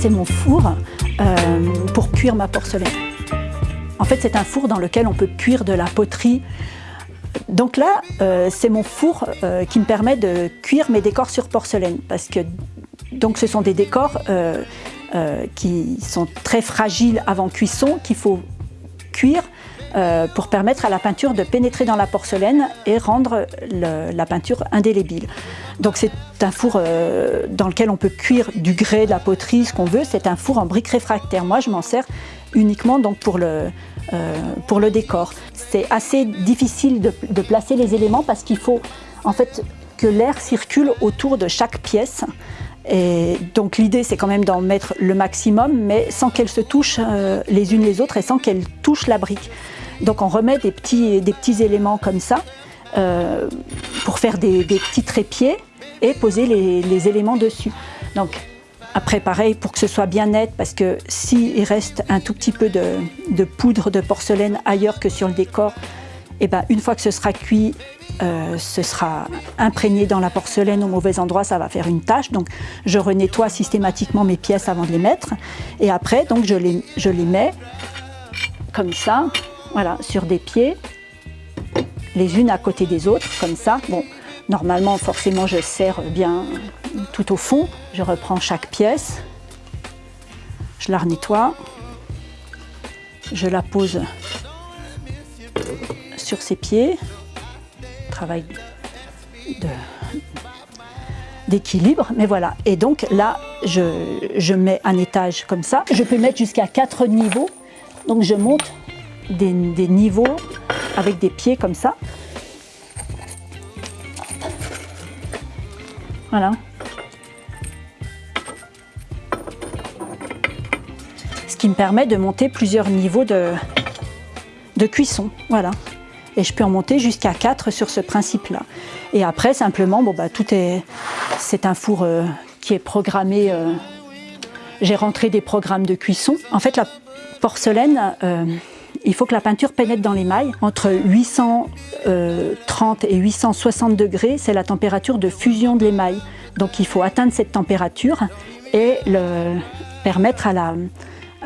C'est mon four euh, pour cuire ma porcelaine. En fait, c'est un four dans lequel on peut cuire de la poterie. Donc là, euh, c'est mon four euh, qui me permet de cuire mes décors sur porcelaine. Parce que donc, ce sont des décors qui sont très fragiles avant cuisson, qu'il faut cuire pour permettre à la peinture de pénétrer dans la porcelaine et rendre la peinture indélébile. Donc c'est un four euh, dans lequel on peut cuire du grès, de la poterie, ce qu'on veut. C'est un four en briques réfractaires. Moi, je m'en sers uniquement donc, pour, le, euh, décor. C'est assez difficile de, de, placer les éléments parce qu'il faut en fait que l'air circule autour de chaque pièce. Et donc l'idée c'est quand même d'en mettre le maximum mais sans qu'elles se touchent euh, les unes les autres et sans qu'elles touchent la brique. Donc on remet des petits, éléments comme ça euh, pour faire des, petits trépieds et poser les, éléments dessus. Donc après pareil pour que ce soit bien net parce que s'il reste un tout petit peu de, poudre de porcelaine ailleurs que sur le décor, et eh ben, une fois que ce sera cuit, euh, ce sera imprégné dans la porcelaine au mauvais endroit, ça va faire une tache. Donc je renettoie systématiquement mes pièces avant de les mettre. Et après, donc, je, les, je les mets comme ça, voilà, sur des pieds, les unes à côté des autres, comme ça. Bon, Normalement, forcément, je serre bien tout au fond. Je reprends chaque pièce, je la nettoie, je la pose sur ses pieds. D'équilibre, mais voilà. Et donc là, je, mets un étage comme ça. Je peux mettre jusqu'à quatre niveaux. Donc je monte des niveaux avec des pieds comme ça. Voilà. Ce qui me permet de monter plusieurs niveaux de, de cuisson. Voilà. Et je peux en monter jusqu'à 4 sur ce principe-là. Et après, simplement, bon, bah, tout est... C'est un four euh, qui est programmé... Euh, j'ai rentré des programmes de cuisson. En fait, la porcelaine... Euh, il faut que la peinture pénètre dans l'émail. Entre 830 et 860 degrés, c'est la température de fusion de l'émail. Donc il faut atteindre cette température et permettre à la,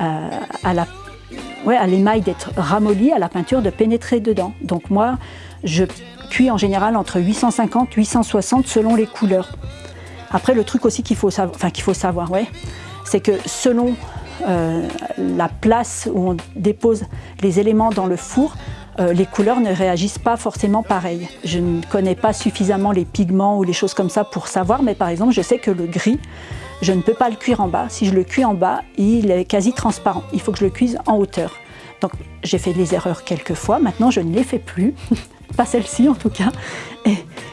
euh, à la à l'émail d'être ramolli, à la peinture de pénétrer dedans. Donc moi, je cuis en général entre 850 et 860 selon les couleurs. Après, le truc aussi qu'il faut, enfin, savoir, ouais, c'est que selon euh, la place où on dépose les éléments dans le four, euh, les couleurs ne réagissent pas forcément pareil. Je ne connais pas suffisamment les pigments ou les choses comme ça pour savoir, mais par exemple, je sais que le gris, je ne peux pas le cuire en bas. Si je le cuis en bas, il est quasi transparent. Il faut que je le cuise en hauteur. Donc j'ai fait des erreurs quelques fois, maintenant je ne les fais plus, pas celle-ci en tout cas.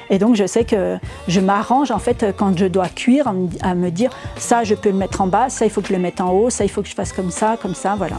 Et, donc je sais que je m'arrange en fait quand je dois cuire à me dire ça je peux le mettre en bas, ça il faut que je le mette en haut, ça il faut que je fasse comme ça, comme ça, voilà.